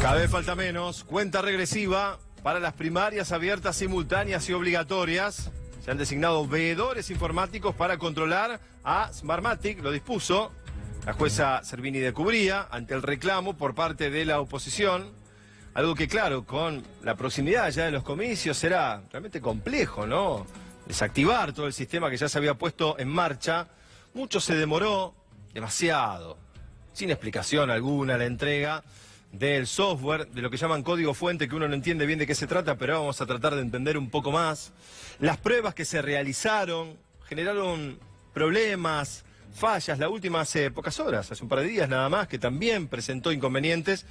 Cada vez falta menos. Cuenta regresiva para las primarias abiertas, simultáneas y obligatorias. Se han designado veedores informáticos para controlar a Smartmatic, lo dispuso la jueza Servini de Cubría ante el reclamo por parte de la oposición. Algo que, claro, con la proximidad ya de los comicios será realmente complejo, ¿no? Desactivar todo el sistema que ya se había puesto en marcha. Mucho se demoró, demasiado, sin explicación alguna la entrega del software, de lo que llaman código fuente, que uno no entiende bien de qué se trata, pero vamos a tratar de entender un poco más. Las pruebas que se realizaron generaron problemas, fallas, la última hace pocas horas, hace un par de días nada más, que también presentó inconvenientes.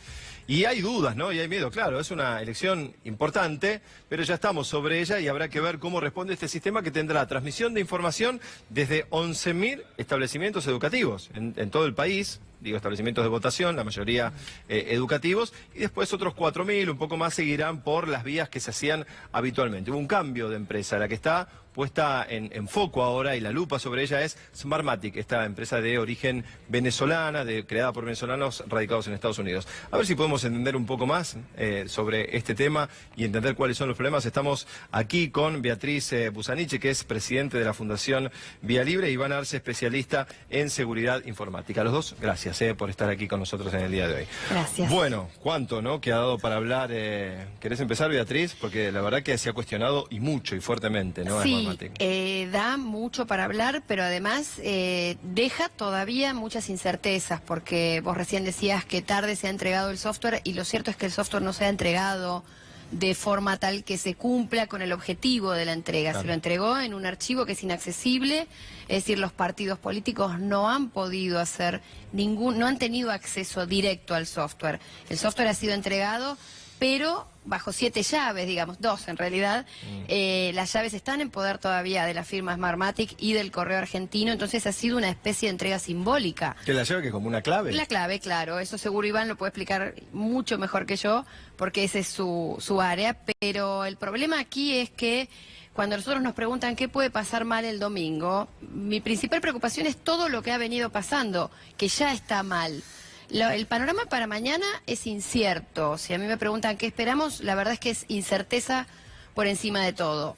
Y hay dudas, ¿no? Y hay miedo, claro, es una elección importante, pero ya estamos sobre ella y habrá que ver cómo responde este sistema que tendrá transmisión de información desde 11.000 establecimientos educativos en, en todo el país, digo, establecimientos de votación, la mayoría eh, educativos, y después otros 4.000, un poco más, seguirán por las vías que se hacían habitualmente. Hubo un cambio de empresa, la que está puesta en, foco ahora y la lupa sobre ella es Smartmatic, esta empresa de origen venezolana, de, creada por venezolanos radicados en Estados Unidos. A ver si podemos entender un poco más eh, sobre este tema y entender cuáles son los problemas. Estamos aquí con Beatriz eh, Busaniche, que es presidente de la Fundación Vía Libre, y Iván Arce, especialista en seguridad informática. Los dos, gracias eh, por estar aquí con nosotros en el día de hoy. Gracias. Bueno, ¿cuánto no? que ha dado para hablar? Eh, ¿Querés empezar, Beatriz? Porque la verdad que se ha cuestionado y mucho y fuertemente, ¿no? Sí, eh, da mucho para hablar, pero además eh, deja todavía muchas incertezas, porque vos recién decías que tarde se ha entregado el software y lo cierto es que el software no se ha entregado de forma tal que se cumpla con el objetivo de la entrega. Claro. Se lo entregó en un archivo que es inaccesible, es decir, los partidos políticos no han podido hacer ningún, no han tenido acceso directo al software. El software ha sido entregado, pero bajo siete llaves, digamos, dos en realidad. Eh, las llaves están en poder todavía de la firma Smartmatic y del correo argentino, entonces ha sido una especie de entrega simbólica. Que la lleva que como una clave. La clave, claro, eso seguro Iván lo puede explicar mucho mejor que yo, porque ese es su, su área, pero el problema aquí es que cuando nosotros nos preguntan qué puede pasar mal el domingo, mi principal preocupación es todo lo que ha venido pasando, que ya está mal. Lo- el panorama para mañana es incierto. Si a mí me preguntan qué esperamos, la verdad es que es incerteza por encima de todo.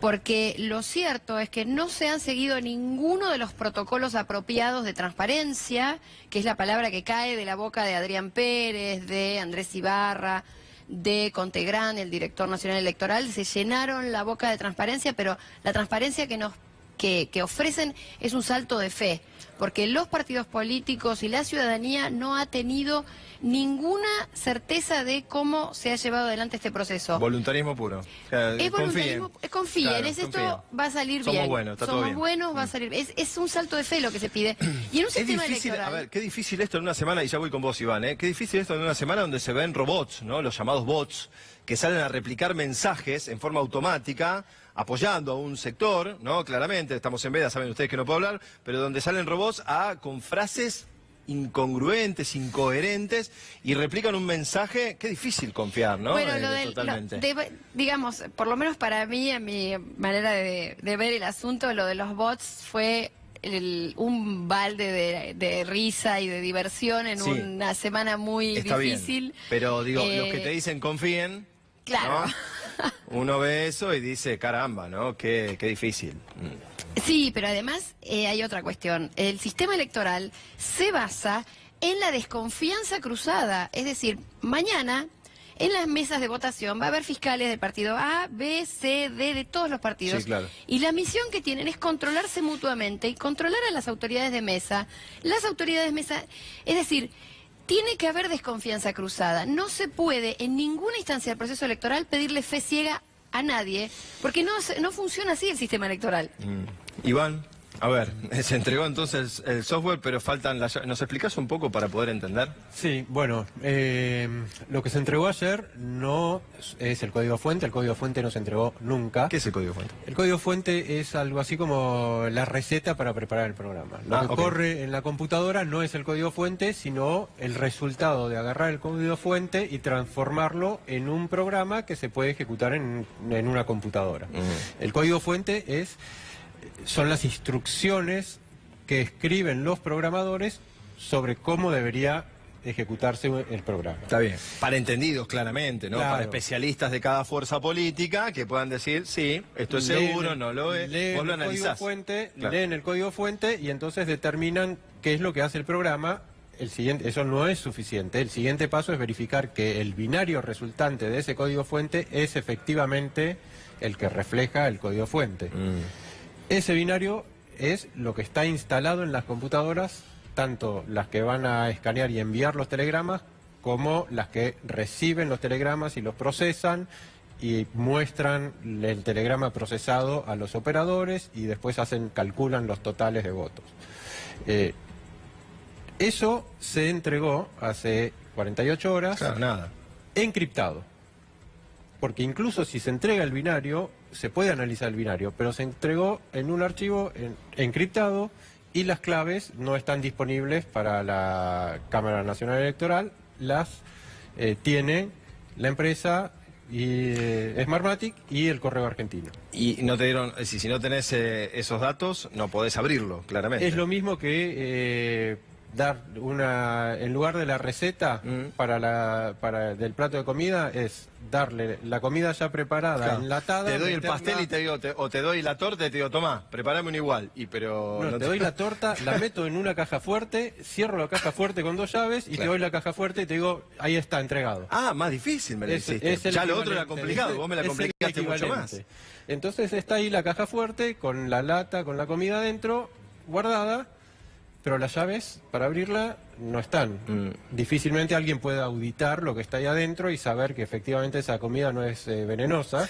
Porque lo cierto es que no se han seguido ninguno de los protocolos apropiados de transparencia, que es la palabra que cae de la boca de Adrián Pérez, de Andrés Ibarra, de Contegrán, el director nacional electoral. Se llenaron la boca de transparencia, pero la transparencia que nos que, que ofrecen es un salto de fe, porque los partidos políticos y la ciudadanía no ha tenido ninguna certeza de cómo se ha llevado adelante este proceso. Voluntarismo puro. O sea, Es voluntarismo, confíen. confíen, Claro, es esto confíen. va a salir Somos bien. buenos, está todo Somos bien. Mm. buenos, va a salir es, es un salto de fe lo que se pide. Y en un Es sistema difícil, electoral... a ver, qué difícil esto en una semana, y ya voy con vos, Iván, ¿eh? Qué difícil esto en una semana donde se ven robots, ¿no? Los llamados bots, que salen a replicar mensajes en forma automática, apoyando a un sector, ¿no? Claramente, estamos en veda, saben ustedes que no puedo hablar, pero donde salen robots a, con frases incongruentes, incoherentes, y replican un mensaje, qué difícil confiar, ¿no? Bueno, Eh, lo Totalmente. de- digamos, por lo menos para mí, en mi manera de, de ver el asunto, lo de los bots fue el- un balde de, de risa y de diversión en Sí. una semana muy difícil. bien, pero digo, Eh, los que te dicen confíen, Claro. ¿no? Uno ve eso y dice, caramba, ¿no? Qué, qué difícil. Mm. Sí, pero además eh, hay otra cuestión. El sistema electoral se basa en la desconfianza cruzada. Es decir, mañana en las mesas de votación va a haber fiscales del partido A, B, C, D, de todos los partidos. Sí, claro. Y la misión que tienen es controlarse mutuamente y controlar a las autoridades de mesa. Las autoridades de mesa, es decir, tiene que haber desconfianza cruzada. No se puede en ninguna instancia del proceso electoral pedirle fe ciega a nadie, porque no, no funciona así el sistema electoral. Mm. Iván, a ver, se entregó entonces el software, pero faltan las. ¿Nos explicas un poco para poder entender? Sí, bueno, eh, lo que se entregó ayer no es el código fuente, el código fuente no se entregó nunca. ¿Qué es el código fuente? El código fuente es algo así como la receta para preparar el programa. Lo Ah, que corre en la computadora no es el código fuente, sino el resultado de agarrar el código fuente y transformarlo en un programa que se puede ejecutar en, en una computadora. El código fuente es son las instrucciones que escriben los programadores sobre cómo debería ejecutarse el programa. Está bien. Para entendidos, claramente, ¿no? Claro. Para especialistas de cada fuerza política que puedan decir, sí, esto es Leen seguro, no lo es. leen Vos lo el código fuente, Claro. leen el código fuente y entonces determinan qué es lo que hace el programa. El siguiente, eso no es suficiente. El siguiente paso es verificar que el binario resultante de ese código fuente es efectivamente el que refleja el código fuente. Mm. Ese binario es lo que está instalado en las computadoras, tanto las que van a escanear y enviar los telegramas, como las que reciben los telegramas y los procesan y muestran el telegrama procesado a los operadores y después hacen calculan los totales de votos. Eh, eso se entregó hace 48 horas Claro, nada. encriptado. Porque incluso si se entrega el binario, se puede analizar el binario, pero se entregó en un archivo en- encriptado y las claves no están disponibles para la Cámara Nacional Electoral, las eh, tiene la empresa y, eh, Smartmatic y el Correo Argentino. Y no te dieron, si, si no tenés eh, esos datos, no podés abrirlo, claramente. Es lo mismo que eh, dar una, en lugar de la receta Mm. para la, para del plato de comida, es darle la comida ya preparada, Claro. enlatada. Te doy el pastel y te digo, te- o te doy la torta y te digo, tomá, prepárame un igual. Y pero No, no te doy la torta, la meto en una caja fuerte, cierro la caja fuerte con dos llaves y Claro. te doy la caja fuerte y te digo, ahí está, entregado. Ah, más difícil me lo Es- hiciste. es ya lo otro era complicado, vos me la complicaste mucho más. Entonces está ahí la caja fuerte con la lata, con la comida adentro, guardada, pero las llaves para abrirla no están. Mm. Difícilmente alguien puede auditar lo que está ahí adentro y saber que efectivamente esa comida no es eh, venenosa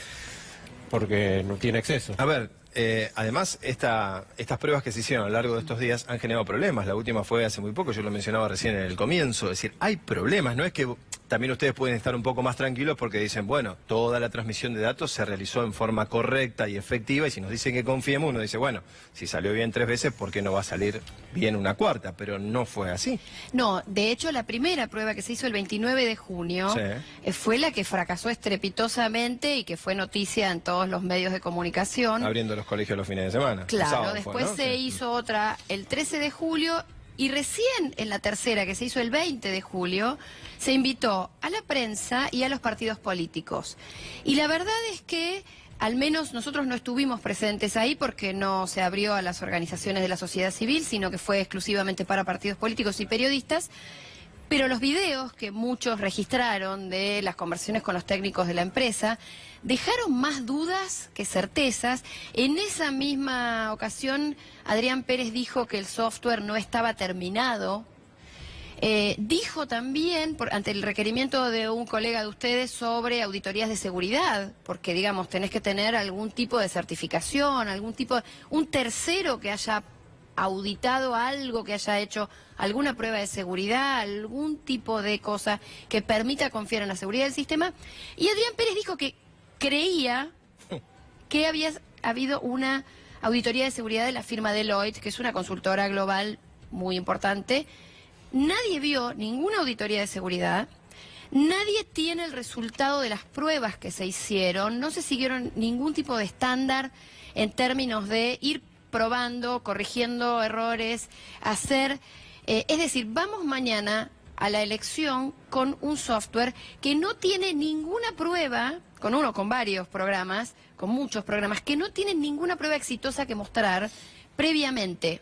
porque no tiene exceso. A ver, eh, además, esta, estas pruebas que se hicieron a lo largo de estos días han generado problemas. La última fue hace muy poco, yo lo mencionaba recién en el comienzo. Es decir, hay problemas, no es que también ustedes pueden estar un poco más tranquilos porque dicen, bueno, toda la transmisión de datos se realizó en forma correcta y efectiva y si nos dicen que confiemos, uno dice, bueno, si salió bien tres veces, ¿por qué no va a salir bien una cuarta? Pero no fue así. No, de hecho la primera prueba que se hizo el 29 de junio Sí. eh, fue la que fracasó estrepitosamente y que fue noticia en todos los medios de comunicación. Abriendo los colegios los fines de semana. Claro, sábado después ¿no? se Sí. hizo otra el 13 de julio y recién en la tercera, que se hizo el 20 de julio, se invitó a la prensa y a los partidos políticos. Y la verdad es que al menos nosotros no estuvimos presentes ahí porque no se abrió a las organizaciones de la sociedad civil, sino que fue exclusivamente para partidos políticos y periodistas. Pero los videos que muchos registraron de las conversaciones con los técnicos de la empresa dejaron más dudas que certezas. En esa misma ocasión, Adrián Pérez dijo que el software no estaba terminado. Eh, dijo también, ante el requerimiento de un colega de ustedes, sobre auditorías de seguridad, porque, digamos, tenés que tener algún tipo de certificación, algún tipo, de- un tercero que haya auditado algo, que haya hecho alguna prueba de seguridad, algún tipo de cosa que permita confiar en la seguridad del sistema. Y Adrián Pérez dijo que creía que había habido una auditoría de seguridad de la firma Deloitte, que es una consultora global muy importante. Nadie vio ninguna auditoría de seguridad. Nadie tiene el resultado de las pruebas que se hicieron. No se siguieron ningún tipo de estándar en términos de ir probando, corrigiendo errores, hacer... eh, es decir, vamos mañana a la elección con un software que no tiene ninguna prueba, con uno, con varios programas, con muchos programas, que no tienen ninguna prueba exitosa que mostrar previamente.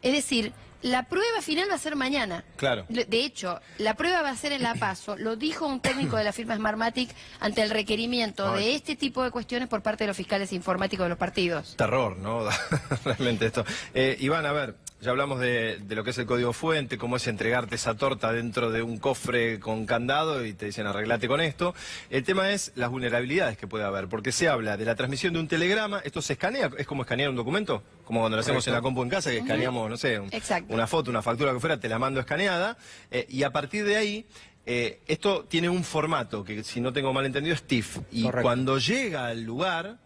Es decir, la prueba final va a ser mañana. Claro. De hecho, la prueba va a ser en La Paso. Lo dijo un técnico de la firma Smartmatic ante el requerimiento de este tipo de cuestiones por parte de los fiscales informáticos de los partidos. Terror, ¿no? Realmente esto. Eh, Iván, a ver, ya hablamos de, de lo que es el código fuente, cómo es entregarte esa torta dentro de un cofre con candado y te dicen arreglate con esto. El tema es las vulnerabilidades que puede haber, porque se habla de la transmisión de un telegrama, esto se escanea, es como escanear un documento, como cuando lo hacemos en la compu en casa, que escaneamos, no sé, un- una foto, una factura que fuera, te la mando escaneada, eh, y a partir de ahí... eh, esto tiene un formato que, si no tengo mal entendido, es TIFF. Y Correcto. cuando llega al lugar,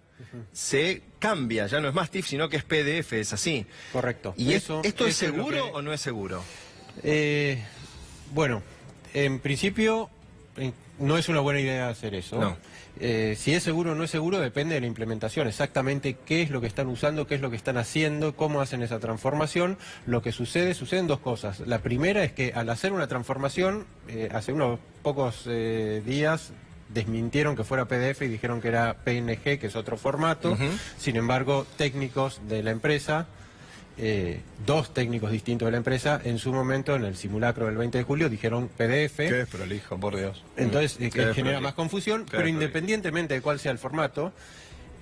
se cambia, ya no es más TIFF, sino que es PDF, es así. Correcto. ¿Y es- Eso- esto es eso seguro que- o no es seguro? Eh, bueno, en principio, no es una buena idea hacer eso. No. Eh, si es seguro o no es seguro depende de la implementación, exactamente qué es lo que están usando, qué es lo que están haciendo, cómo hacen esa transformación. Lo que sucede, suceden dos cosas. La primera es que al hacer una transformación, eh, hace unos pocos eh, días desmintieron que fuera PDF y dijeron que era PNG, que es otro formato. Sin embargo, técnicos de la empresa eh, dos técnicos distintos de la empresa en su momento en el simulacro del 20 de julio dijeron PDF. Qué prolijo, por Dios. Entonces, eh, que genera más confusión, pero independientemente de cuál sea el formato,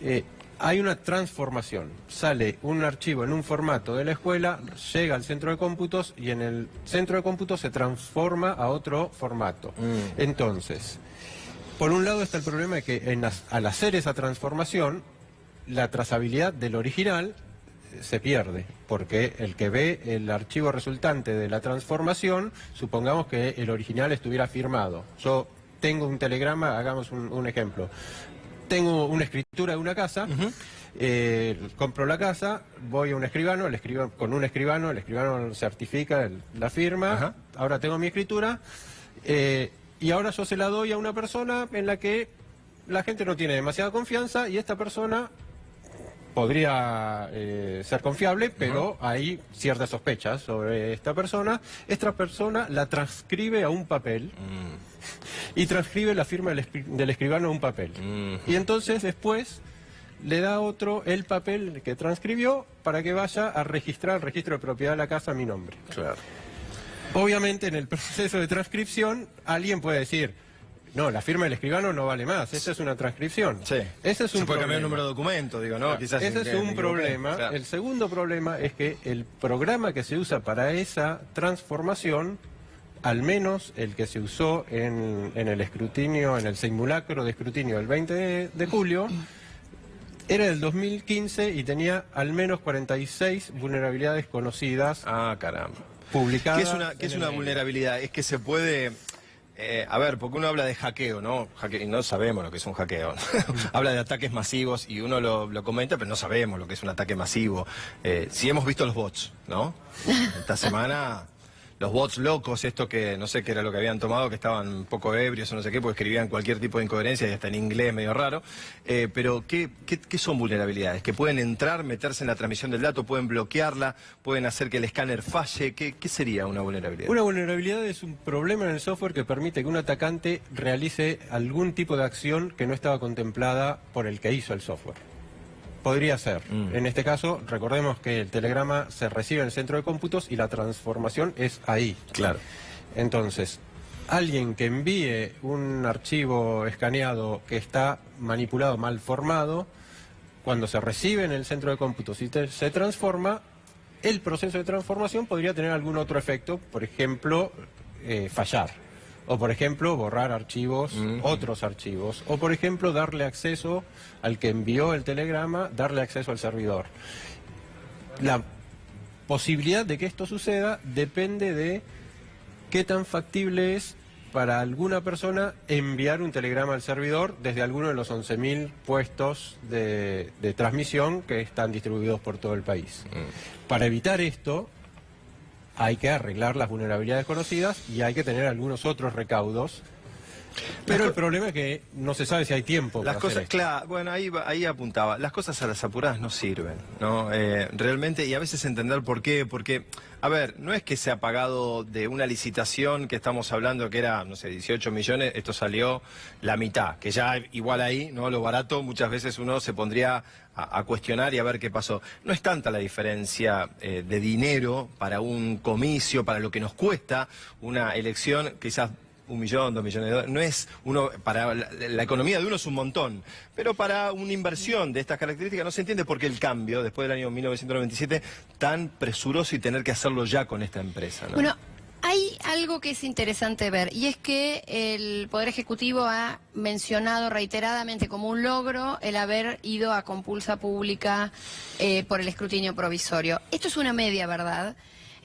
eh, hay una transformación. Sale un archivo en un formato de la escuela, llega al centro de cómputos y en el centro de cómputos se transforma a otro formato. Mm. Entonces, por un lado está el problema de que en al hacer esa transformación, la trazabilidad del original eh, se pierde, porque el que ve el archivo resultante de la transformación, supongamos que el original estuviera firmado. Yo tengo un telegrama, hagamos un, un ejemplo. Tengo una escritura de una casa, eh, compro la casa, voy a un escribano, el escriba- con un escribano, el escribano certifica el- la firma, ahora tengo mi escritura, eh, y ahora yo se la doy a una persona en la que la gente no tiene demasiada confianza y esta persona podría eh, ser confiable, pero hay ciertas sospechas sobre esta persona. Esta persona la transcribe a un papel Mm. y transcribe la firma del, escri- del escribano a un papel. Mm. Y entonces después le da a otro el papel que transcribió para que vaya a registrar el registro de propiedad de la casa a mi nombre. Claro. Obviamente en el proceso de transcripción alguien puede decir, no, la firma del escribano no vale más, esa es una transcripción. Sí. Ese es Se un puede cambiar el problema. número de documento, digo, ¿no? Quizás Ese es un problema. Claro. El segundo problema es que el programa que se usa para esa transformación, al menos el que se usó en, en el escrutinio, en el simulacro de escrutinio del 20 de, de julio, era del 2015 y tenía al menos 46 vulnerabilidades conocidas Ah, caramba. Publicadas. ¿Qué es una, qué es una vulnerabilidad? Es que se puede... eh, a ver, porque uno habla de hackeo, ¿no? Hackeo, y no sabemos lo que es un hackeo. habla de ataques masivos y uno lo, lo comenta, pero no sabemos lo que es un ataque masivo. Eh, sí hemos visto los bots, ¿no? Esta semana los bots locos, esto que no sé qué era lo que habían tomado, que estaban un poco ebrios o no sé qué, porque escribían cualquier tipo de incoherencia y hasta en inglés medio raro. Eh, pero, ¿qué, qué, qué son vulnerabilidades? Que pueden entrar, meterse en la transmisión del dato, pueden bloquearla, pueden hacer que el escáner falle. ¿Qué, qué sería una vulnerabilidad? Una vulnerabilidad es un problema en el software que permite que un atacante realice algún tipo de acción que no estaba contemplada por el que hizo el software. Podría ser. Mm. En este caso, recordemos que el telegrama se recibe en el centro de cómputos y la transformación es ahí. Claro. Entonces, alguien que envíe un archivo escaneado que está manipulado, mal formado, cuando se recibe en el centro de cómputos y te- se transforma, el proceso de transformación podría tener algún otro efecto, por ejemplo, eh, fallar. O por ejemplo, borrar archivos, otros archivos. O por ejemplo, darle acceso al que envió el telegrama, darle acceso al servidor. La posibilidad de que esto suceda depende de qué tan factible es para alguna persona enviar un telegrama al servidor desde alguno de los 11.000 puestos de, de transmisión que están distribuidos por todo el país. Para evitar esto, hay que arreglar las vulnerabilidades conocidas y hay que tener algunos otros recaudos. Pero el problema es que no se sabe si hay tiempo. Las para hacer cosas, esto. claro, bueno, ahí, ahí apuntaba. Las cosas a las apuradas no sirven, ¿no? Eh, realmente, y a veces entender por qué, porque, a ver, no es que se ha pagado de una licitación que estamos hablando que era, no sé, 18 millones, esto salió la mitad, que ya igual ahí, ¿no? Lo barato, muchas veces uno se pondría a, a cuestionar y a ver qué pasó. No es tanta la diferencia eh, de dinero para un comicio, para lo que nos cuesta una elección, quizás un millón, dos millones de dólares. No es uno, para la, economía de uno es un montón, pero para una inversión de estas características no se entiende por qué el cambio, después del año 1997, tan presuroso y tener que hacerlo ya con esta empresa. ¿no? Bueno, algo que es interesante ver y es que el Poder Ejecutivo ha mencionado reiteradamente como un logro el haber ido a compulsa pública eh, por el escrutinio provisorio. Esto es una media verdad.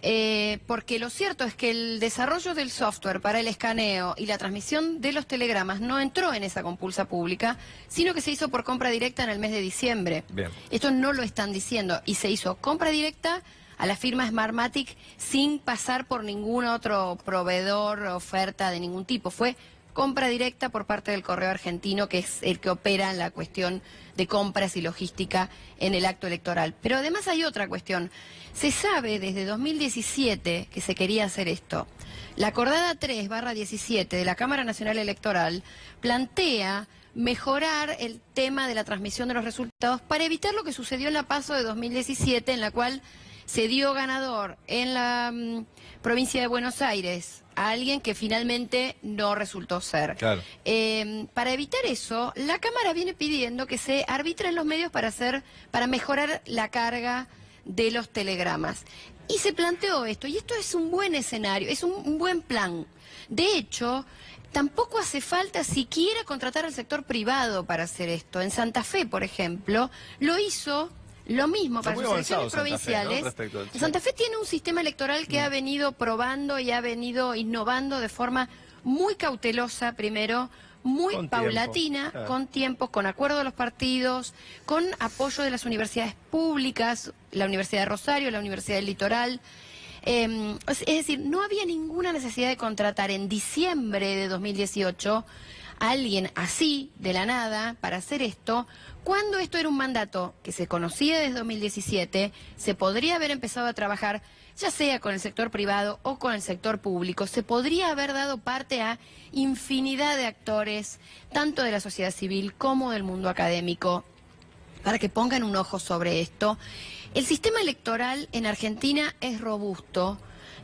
eh, porque lo cierto es que el desarrollo del software para el escaneo y la transmisión de los telegramas no entró en esa compulsa pública, sino que se hizo por compra directa en el mes de diciembre. Bien. Esto no lo están diciendo y se hizo compra directa a la firma Smartmatic sin pasar por ningún otro proveedor, oferta de ningún tipo. Fue compra directa por parte del correo argentino, que es el que opera en la cuestión de compras y logística en el acto electoral. Pero además hay otra cuestión. Se sabe desde 2017 que se quería hacer esto. La acordada 3 barra 17 de la Cámara Nacional Electoral plantea mejorar el tema de la transmisión de los resultados para evitar lo que sucedió en la paso de 2017, en la cual se dio ganador en la mm, provincia de Buenos Aires a alguien que finalmente no resultó ser. Claro. Eh, para evitar eso, la Cámara viene pidiendo que se arbitren los medios para hacer, para mejorar la carga de los telegramas. Y se planteó esto, y esto es un buen escenario, es un, un buen plan. De hecho, tampoco hace falta siquiera contratar al sector privado para hacer esto. En Santa Fe, por ejemplo, lo hizo lo mismo para sus avanzado elecciones Santa Fe, ¿no? provinciales. Santa Fe tiene un sistema electoral que ha venido probando y ha venido innovando de forma muy cautelosa primero, muy Con tiempo, paulatina, claro. con tiempos, con acuerdo de los partidos, con apoyo de las universidades públicas, la Universidad de Rosario, la Universidad del Litoral. Eh, es es decir, no había ninguna necesidad de contratar en diciembre de 2018 alguien así, de la nada, para hacer esto, cuando esto era un mandato que se conocía desde 2017, se podría haber empezado a trabajar ya sea con el sector privado o con el sector público, se podría haber dado parte a infinidad de actores, tanto de la sociedad civil como del mundo académico, para que pongan un ojo sobre esto. El sistema electoral en Argentina es robusto,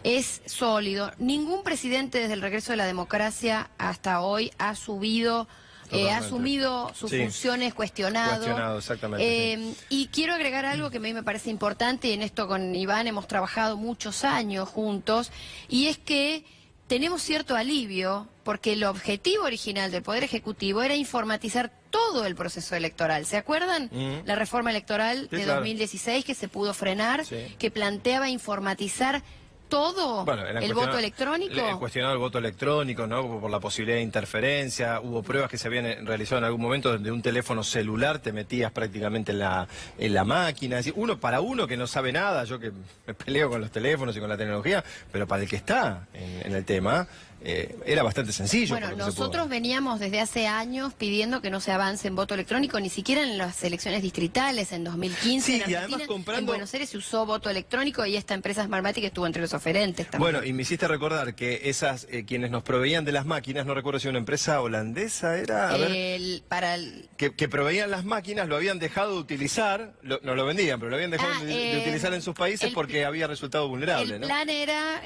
es sólido. Ningún presidente desde el regreso de la democracia hasta hoy ha subido, eh, ha asumido sus Sí. funciones cuestionado. Cuestionado, exactamente, Eh, y quiero agregar algo que a mí me parece importante, y en esto con Iván hemos trabajado muchos años juntos, y es que tenemos cierto alivio, porque el objetivo original del Poder Ejecutivo era informatizar todo el proceso electoral. ¿Se acuerdan? Mm. La reforma electoral Sí, de claro. 2016 que se pudo frenar, que planteaba informatizar todo Bueno, el voto electrónico. le- Cuestionado el voto electrónico, ¿no? Por la posibilidad de interferencia. Hubo pruebas que se habían eh, realizado en algún momento donde un teléfono celular te metías prácticamente en la, en la máquina. Es decir, uno para uno que no sabe nada, yo que me peleo con los teléfonos y con la tecnología, pero para el que está en, en el tema, eh, era bastante sencillo. Bueno, nosotros veníamos desde hace años pidiendo que no se avance en voto electrónico, ni siquiera en las elecciones distritales en 2015. Sí, en y además comprando- En Buenos Aires se usó voto electrónico y esta empresa Smartmatic estuvo entre los oferentes también. Bueno, y me hiciste recordar que esas, eh, quienes nos proveían de las máquinas, no recuerdo si una empresa holandesa era, a ver, El- para el- que, que proveían las máquinas, lo habían dejado de utilizar, lo- no lo vendían, pero lo habían dejado Ah, de, de eh, utilizar en sus países el- porque había resultado vulnerable, el ¿no? plan era,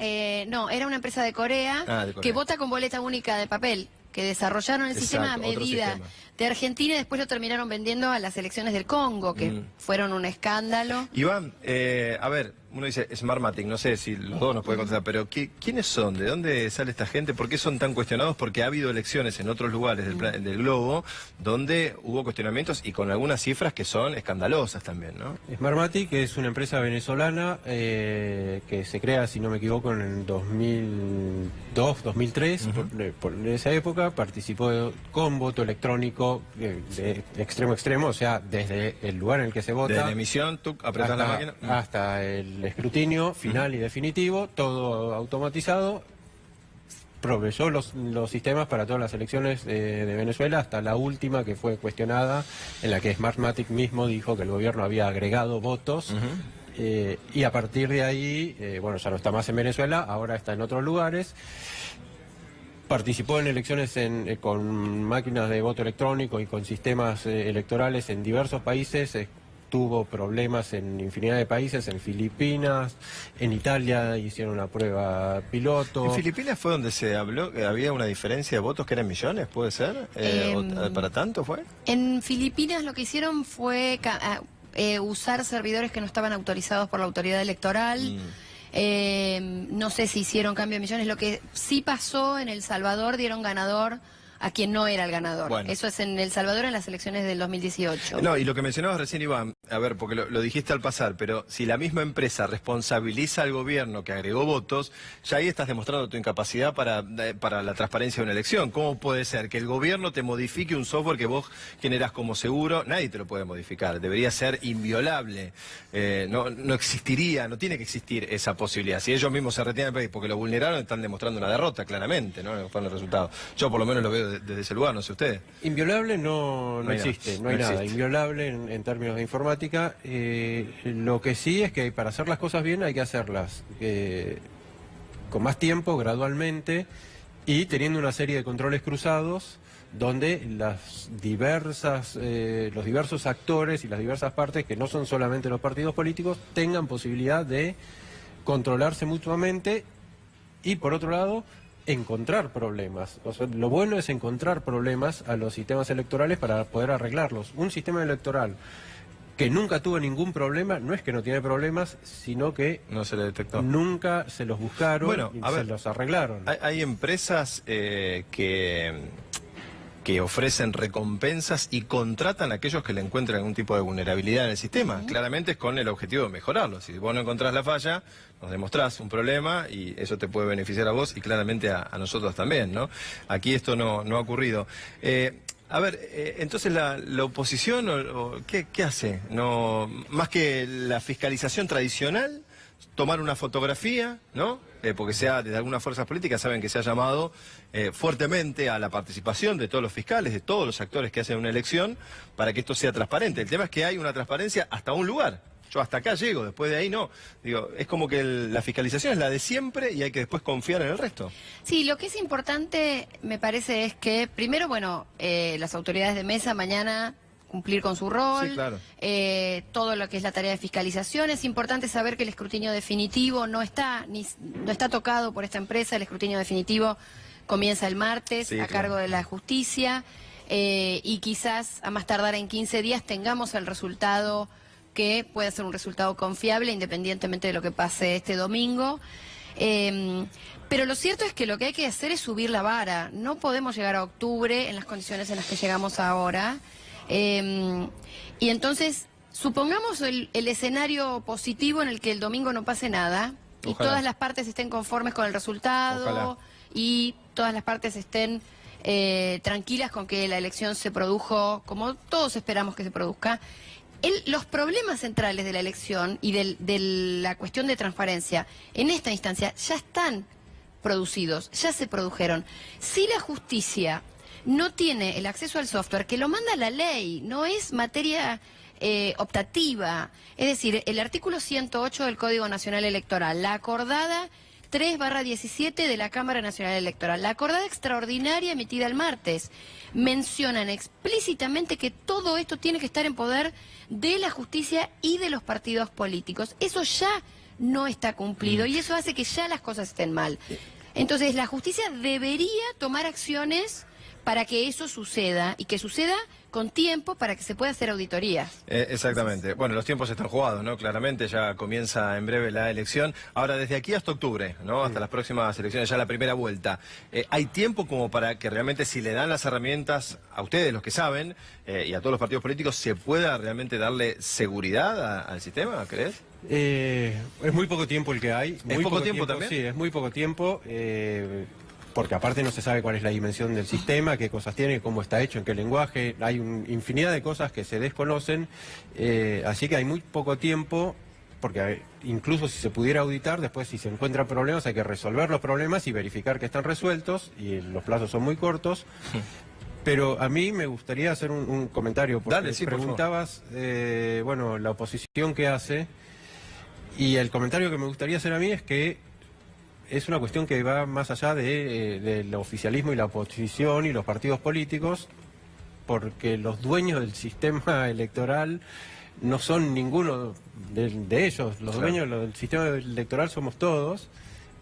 no, era una empresa de Corea, Ah, de Corea. Que vota con boleta única de papel, que desarrollaron el Exacto, sistema a medida sistema. De Argentina y después lo terminaron vendiendo a las elecciones del Congo, que Mm. fueron un escándalo. Iván, eh, a ver, uno dice Smartmatic, no sé si los dos nos pueden contestar, pero ¿qué- ¿quiénes son? ¿De dónde sale esta gente? ¿Por qué son tan cuestionados? Porque ha habido elecciones en otros lugares del, del globo donde hubo cuestionamientos y con algunas cifras que son escandalosas también, ¿no? Smartmatic es una empresa venezolana eh, que se crea, si no me equivoco, en el 2002, 2003. por, por esa época participó con voto electrónico de, de extremo a extremo, o sea, desde el lugar en el que se vota Desde la emisión, tú apretas la hasta, máquina. hasta el escrutinio final y definitivo, todo automatizado. Proveyó los, los sistemas para todas las elecciones de, de Venezuela, hasta la última que fue cuestionada, en la que Smartmatic mismo dijo que el gobierno había agregado votos. eh, y a partir de ahí, eh, bueno, ya no está más en Venezuela, ahora está en otros lugares. Participó en elecciones en- eh, con máquinas de voto electrónico y con sistemas eh, electorales en diversos países. eh, tuvo problemas en infinidad de países, en Filipinas, en Italia hicieron una prueba piloto. En Filipinas fue donde se habló que había una diferencia de votos que eran millones, ¿puede ser? Eh, Em, ¿Para tanto fue? En Filipinas lo que hicieron fue ca- eh, usar servidores que no estaban autorizados por la autoridad electoral. Mm. Eh, no sé si hicieron cambio de millones. Lo que sí pasó en El Salvador, dieron ganador a quien no era el ganador. Bueno. Eso es en El Salvador en las elecciones del 2018. No, y lo que mencionabas recién, Iván, a ver, porque lo, lo dijiste al pasar, pero si la misma empresa responsabiliza al gobierno que agregó votos, ya ahí estás demostrando tu incapacidad para, eh, para la transparencia de una elección. ¿Cómo puede ser que el gobierno te modifique un software que vos generas como seguro? Nadie te lo puede modificar, debería ser inviolable. Eh, no, no existiría, no tiene que existir esa posibilidad. Si ellos mismos se retiran del país porque lo vulneraron, están demostrando una derrota, claramente, ¿no? Fueron los resultados. Yo por lo menos lo veo de- desde ese lugar, no sé ustedes. Inviolable no, no, No hay nada. existe, no hay No nada. existe. Inviolable en, en términos de informática. eh, lo que sí es que para hacer las cosas bien hay que hacerlas eh, con más tiempo, gradualmente, y teniendo una serie de controles cruzados donde las diversas, eh, los diversos actores y las diversas partes, que no son solamente los partidos políticos, tengan posibilidad de controlarse mutuamente y por otro lado encontrar problemas. O sea, lo bueno es encontrar problemas a los sistemas electorales para poder arreglarlos. Un sistema electoral que nunca tuvo ningún problema, no es que no tiene problemas, sino que No se le detectó. nunca se los buscaron Bueno, y a se ver. los arreglaron. Hay, hay empresas eh, que, que ofrecen recompensas y contratan a aquellos que le encuentran algún tipo de vulnerabilidad en el sistema. Claramente es con el objetivo de mejorarlo. Si vos no encontrás la falla, nos demostrás un problema y eso te puede beneficiar a vos y claramente a, a nosotros también, ¿no? Aquí esto no, no ha ocurrido. Eh, a ver, eh, entonces la, la oposición, o, o ¿qué, qué hace? No, más que la fiscalización tradicional, tomar una fotografía, ¿no? Eh, porque sea desde algunas fuerzas políticas saben que se ha llamado eh, fuertemente a la participación de todos los fiscales, de todos los actores que hacen una elección, para que esto sea transparente. El tema es que hay una transparencia hasta un lugar. Yo hasta acá llego, después de ahí no. Digo, es como que la fiscalización es la de siempre y hay que después confiar en el resto. Sí, lo que es importante, me parece, es que primero, bueno, eh, las autoridades de mesa mañana cumplir con su rol, Sí, claro. eh, todo lo que es la tarea de fiscalización. Es importante saber que el escrutinio definitivo no está, ni, no está tocado por esta empresa, el escrutinio definitivo comienza el martes Sí, a claro. cargo de la justicia eh, y quizás a más tardar en 15 días tengamos el resultado que pueda ser un resultado confiable independientemente de lo que pase este domingo. Eh, pero lo cierto es que lo que hay que hacer es subir la vara. No podemos llegar a octubre en las condiciones en las que llegamos ahora. Eh, y entonces, supongamos el, el escenario positivo en el que el domingo no pase nada y todas las partes estén conformes con el resultado Ojalá. y todas las partes estén eh, tranquilas con que la elección se produjo como todos esperamos que se produzca. El- los problemas centrales de la elección y del- de la cuestión de transparencia en esta instancia ya están producidos, ya se produjeron. Si la justicia no tiene el acceso al software, que lo manda la ley, no es materia eh, optativa. Es decir, el artículo 108 del Código Nacional Electoral, la acordada 3 barra 17 de la Cámara Nacional Electoral, la acordada extraordinaria emitida el martes, mencionan explícitamente que todo esto tiene que estar en poder de la justicia y de los partidos políticos. Eso ya no está cumplido y eso hace que ya las cosas estén mal. Entonces, la justicia debería tomar acciones para que eso suceda y que suceda con tiempo para que se pueda hacer auditorías. Eh, exactamente. Bueno, los tiempos están jugados, ¿no? Claramente ya comienza en breve la elección. Ahora, desde aquí hasta octubre, ¿no? Hasta las próximas elecciones, ya la primera vuelta. Eh, ¿Hay tiempo como para que realmente si le dan las herramientas a ustedes, los que saben, eh, y a todos los partidos políticos, se pueda realmente darle seguridad a- al sistema, crees? Eh, es muy poco tiempo el que hay. Muy poco tiempo también? Sí, es muy poco tiempo. Porque aparte no se sabe cuál es la dimensión del sistema, qué cosas tiene, cómo está hecho, en qué lenguaje. Hay un- infinidad de cosas que se desconocen. eh, así que hay muy poco tiempo. Porque incluso si se pudiera auditar, después si se encuentran problemas hay que resolver los problemas y verificar que están resueltos y los plazos son muy cortos. Pero a mí me gustaría hacer un, un comentario, porque Dale, sí, por preguntabas, eh, bueno, la oposición que hace, y el comentario que me gustaría hacer a mí es que es una cuestión que va más allá de, eh, del oficialismo y la oposición y los partidos políticos, porque los dueños del sistema electoral no son ninguno de, de ellos, los Claro. dueños del sistema electoral somos todos,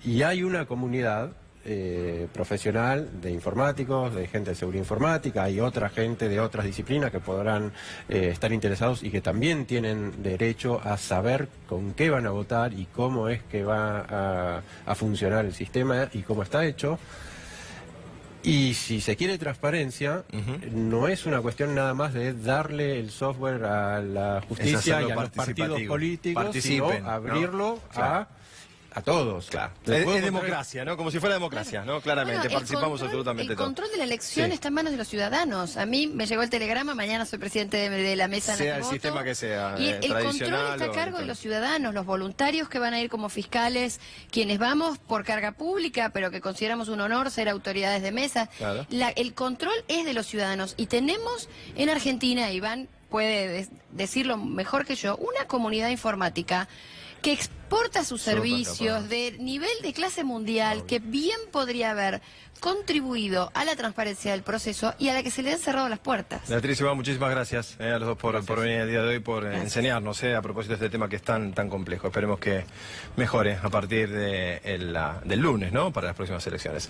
y hay una comunidad eh, profesional de informáticos, de gente de seguridad informática, hay otra gente de otras disciplinas que podrán eh, estar interesados y que también tienen derecho a saber con qué van a votar y cómo es que va a, a funcionar el sistema y cómo está hecho. Y si se quiere transparencia, no es una cuestión nada más de darle el software a la justicia y a los partidos políticos, sino ¿no? abrirlo Claro. a, a todos. Claro. Es, democracia, ¿no? Como si fuera democracia, ¿no? Claramente, Bueno, el participamos control- absolutamente El todos. control de la elección Sí. está en manos de los ciudadanos. A mí me llegó el telegrama, mañana soy presidente de, de la mesa Sea el sistema que sea, Y eh, el, el control está a o cargo de los ciudadanos, los voluntarios que van a ir como fiscales, quienes vamos por carga pública, pero que consideramos un honor ser autoridades de mesa. Claro. La- el control es de los ciudadanos y tenemos en Argentina, Iván puede decirlo mejor que yo, una comunidad informática que exporta sus servicios de nivel de clase mundial que bien podría haber contribuido a la transparencia del proceso y a la que se le han cerrado las puertas. Beatriz Iván, muchísimas gracias eh, a los dos por, por venir el día de hoy, por eh, enseñarnos eh, a propósito de este tema que es tan, tan complejo. Esperemos que mejore a partir de el, la- del lunes, ¿no? Para las próximas elecciones.